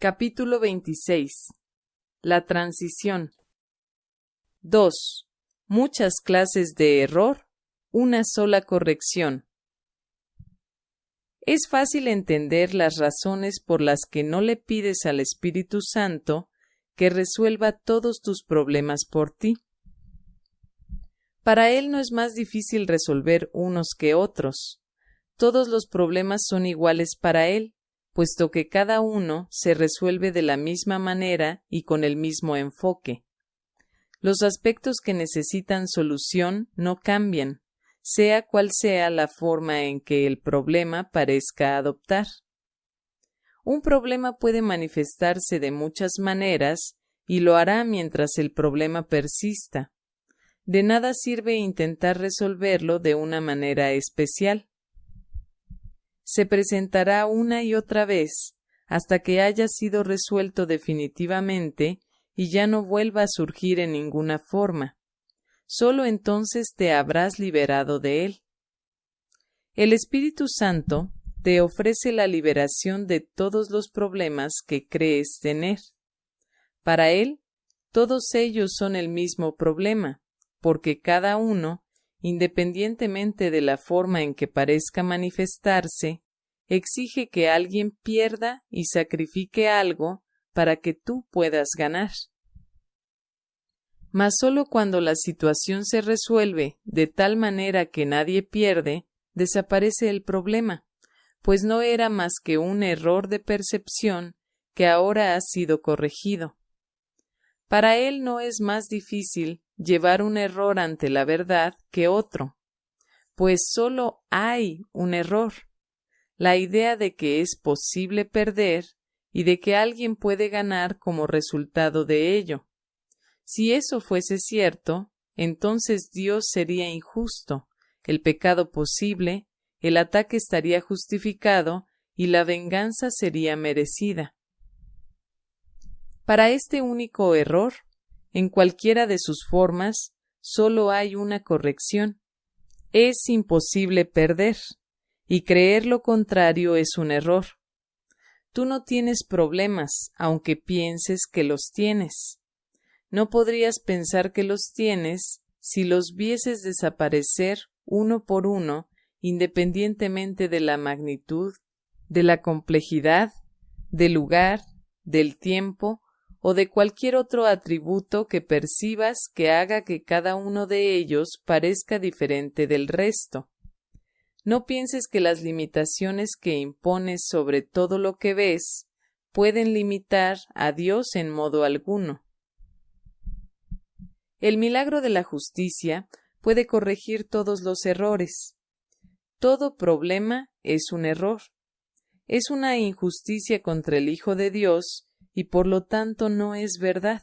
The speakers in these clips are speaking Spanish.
Capítulo 26 La transición 2. Muchas clases de error, una sola corrección. Es fácil entender las razones por las que no le pides al Espíritu Santo que resuelva todos tus problemas por ti. Para Él no es más difícil resolver unos que otros. Todos los problemas son iguales para Él, puesto que cada uno se resuelve de la misma manera y con el mismo enfoque. Los aspectos que necesitan solución no cambian, sea cual sea la forma en que el problema parezca adoptar. Un problema puede manifestarse de muchas maneras y lo hará mientras el problema persista. De nada sirve intentar resolverlo de una manera especial. Se presentará una y otra vez hasta que haya sido resuelto definitivamente y ya no vuelva a surgir en ninguna forma sólo entonces te habrás liberado de él. El Espíritu Santo te ofrece la liberación de todos los problemas que crees tener. Para él, todos ellos son el mismo problema, porque cada uno, independientemente de la forma en que parezca manifestarse, exige que alguien pierda y sacrifique algo para que tú puedas ganar mas sólo cuando la situación se resuelve de tal manera que nadie pierde, desaparece el problema, pues no era más que un error de percepción que ahora ha sido corregido. Para él no es más difícil llevar un error ante la verdad que otro, pues sólo hay un error, la idea de que es posible perder y de que alguien puede ganar como resultado de ello. Si eso fuese cierto, entonces Dios sería injusto, el pecado posible, el ataque estaría justificado y la venganza sería merecida. Para este único error, en cualquiera de sus formas, solo hay una corrección. Es imposible perder, y creer lo contrario es un error. Tú no tienes problemas, aunque pienses que los tienes no podrías pensar que los tienes si los vieses desaparecer uno por uno, independientemente de la magnitud, de la complejidad, del lugar, del tiempo o de cualquier otro atributo que percibas que haga que cada uno de ellos parezca diferente del resto. No pienses que las limitaciones que impones sobre todo lo que ves pueden limitar a Dios en modo alguno. El milagro de la justicia puede corregir todos los errores. Todo problema es un error. Es una injusticia contra el Hijo de Dios y por lo tanto no es verdad.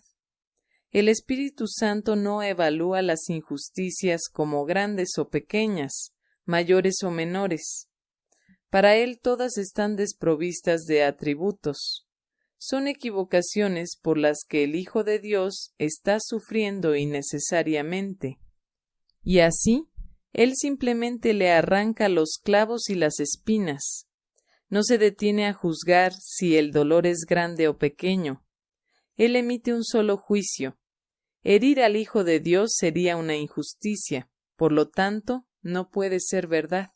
El Espíritu Santo no evalúa las injusticias como grandes o pequeñas, mayores o menores. Para él todas están desprovistas de atributos son equivocaciones por las que el Hijo de Dios está sufriendo innecesariamente. Y así, Él simplemente le arranca los clavos y las espinas. No se detiene a juzgar si el dolor es grande o pequeño. Él emite un solo juicio. Herir al Hijo de Dios sería una injusticia, por lo tanto, no puede ser verdad.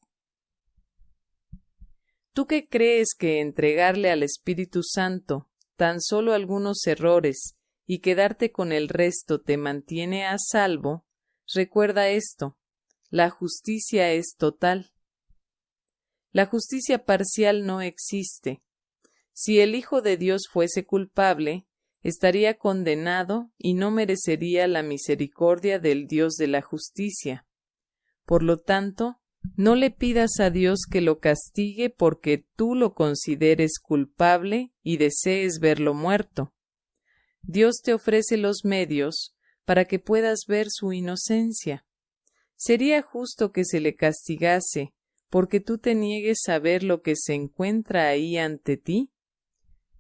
¿Tú qué crees que entregarle al Espíritu Santo tan solo algunos errores y quedarte con el resto te mantiene a salvo, recuerda esto, la justicia es total. La justicia parcial no existe. Si el Hijo de Dios fuese culpable, estaría condenado y no merecería la misericordia del Dios de la justicia. Por lo tanto, no le pidas a Dios que lo castigue porque tú lo consideres culpable y desees verlo muerto. Dios te ofrece los medios para que puedas ver su inocencia. Sería justo que se le castigase porque tú te niegues a ver lo que se encuentra ahí ante ti.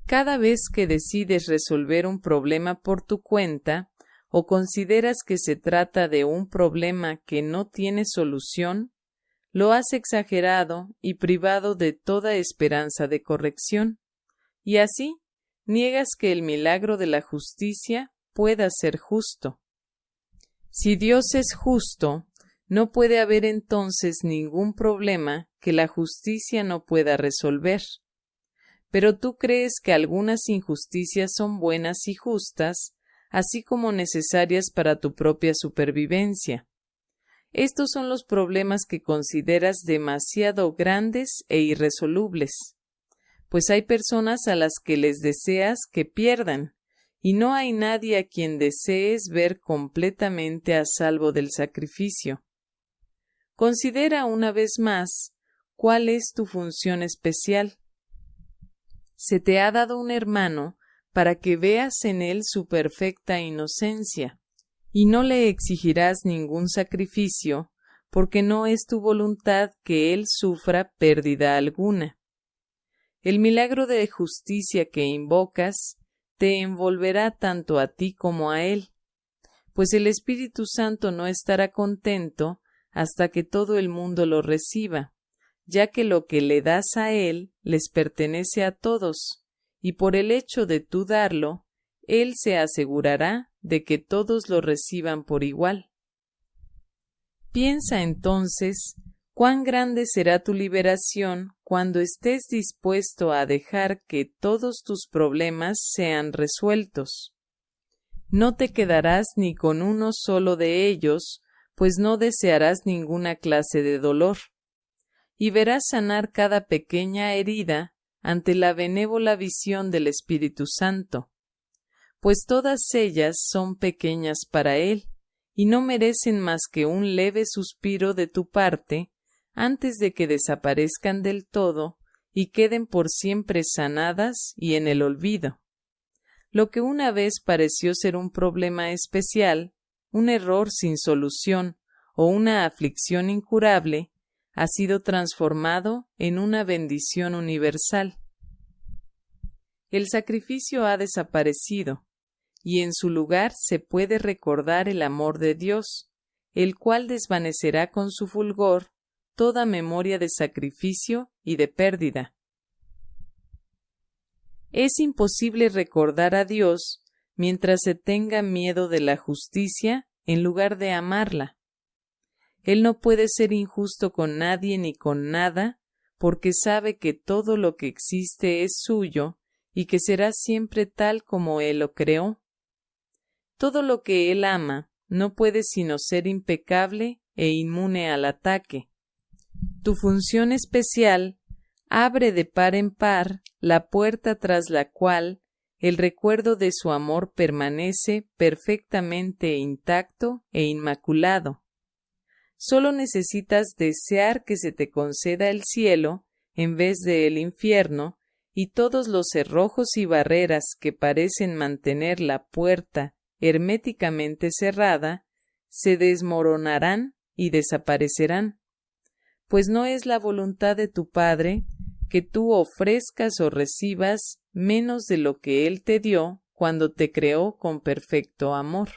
Cada vez que decides resolver un problema por tu cuenta, o consideras que se trata de un problema que no tiene solución, lo has exagerado y privado de toda esperanza de corrección, y así niegas que el milagro de la justicia pueda ser justo. Si Dios es justo, no puede haber entonces ningún problema que la justicia no pueda resolver. Pero tú crees que algunas injusticias son buenas y justas, así como necesarias para tu propia supervivencia. Estos son los problemas que consideras demasiado grandes e irresolubles, pues hay personas a las que les deseas que pierdan, y no hay nadie a quien desees ver completamente a salvo del sacrificio. Considera una vez más cuál es tu función especial. Se te ha dado un hermano para que veas en él su perfecta inocencia, y no le exigirás ningún sacrificio, porque no es tu voluntad que él sufra pérdida alguna. El milagro de justicia que invocas te envolverá tanto a ti como a él, pues el Espíritu Santo no estará contento hasta que todo el mundo lo reciba, ya que lo que le das a él les pertenece a todos, y por el hecho de tú darlo, él se asegurará de que todos lo reciban por igual. Piensa entonces cuán grande será tu liberación cuando estés dispuesto a dejar que todos tus problemas sean resueltos. No te quedarás ni con uno solo de ellos, pues no desearás ninguna clase de dolor, y verás sanar cada pequeña herida ante la benévola visión del Espíritu Santo, pues todas ellas son pequeñas para Él, y no merecen más que un leve suspiro de tu parte antes de que desaparezcan del todo y queden por siempre sanadas y en el olvido. Lo que una vez pareció ser un problema especial, un error sin solución o una aflicción incurable, ha sido transformado en una bendición universal. El sacrificio ha desaparecido, y en su lugar se puede recordar el amor de Dios, el cual desvanecerá con su fulgor toda memoria de sacrificio y de pérdida. Es imposible recordar a Dios mientras se tenga miedo de la justicia en lugar de amarla. Él no puede ser injusto con nadie ni con nada, porque sabe que todo lo que existe es suyo y que será siempre tal como Él lo creó. Todo lo que Él ama no puede sino ser impecable e inmune al ataque. Tu función especial abre de par en par la puerta tras la cual el recuerdo de su amor permanece perfectamente intacto e inmaculado. Solo necesitas desear que se te conceda el cielo en vez de el infierno, y todos los cerrojos y barreras que parecen mantener la puerta herméticamente cerrada se desmoronarán y desaparecerán pues no es la voluntad de tu Padre que tú ofrezcas o recibas menos de lo que Él te dio cuando te creó con perfecto amor.